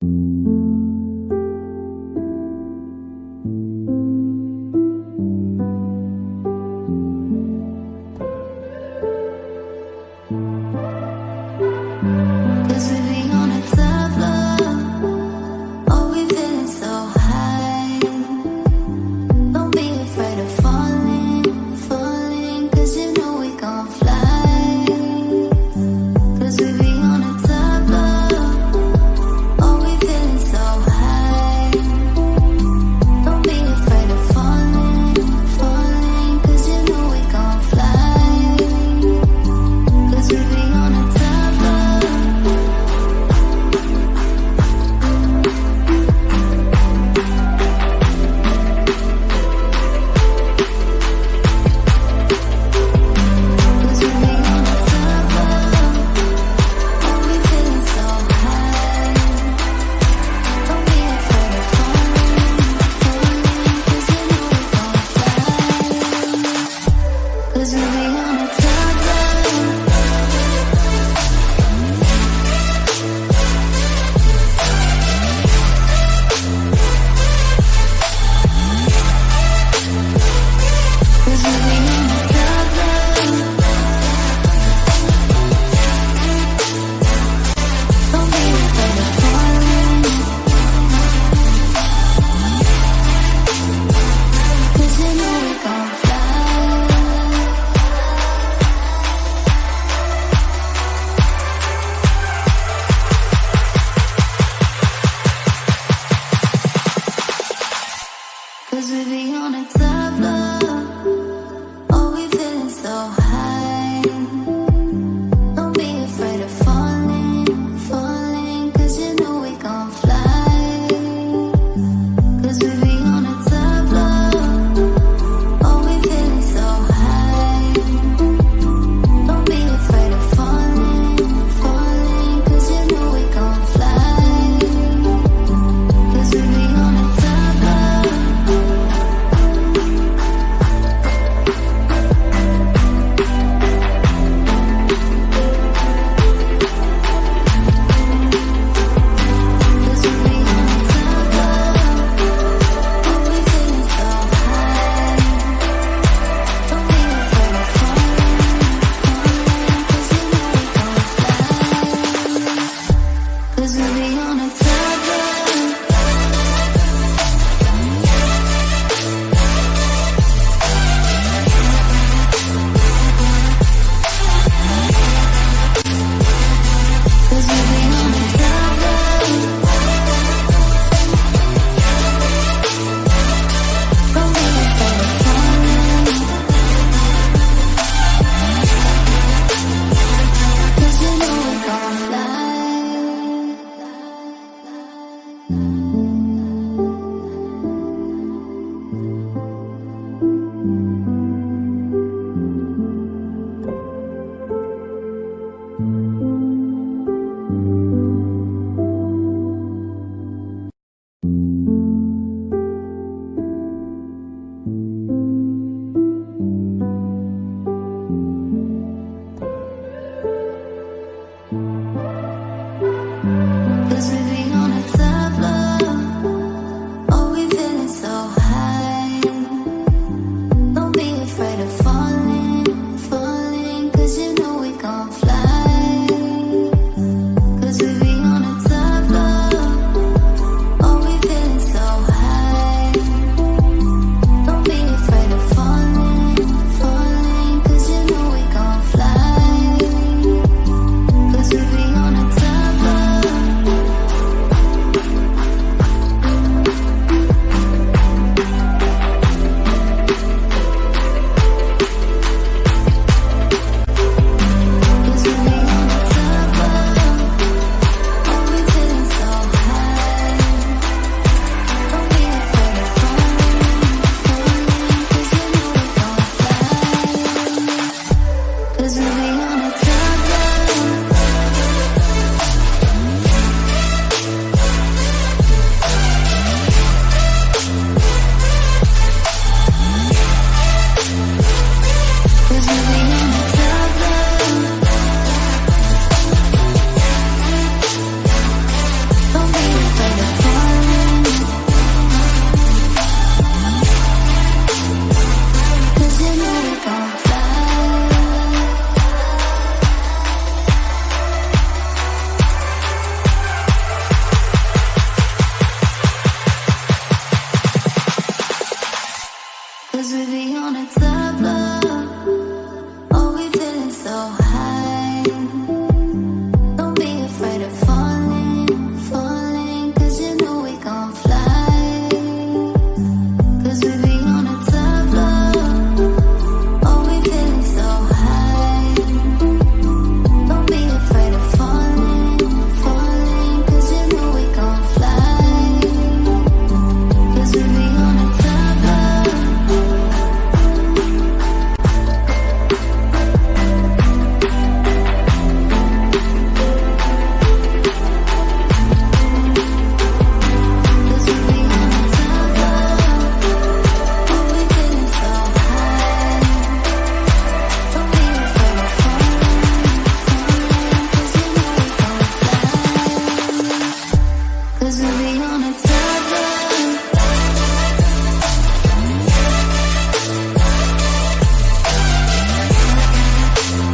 Cause Cause we be on a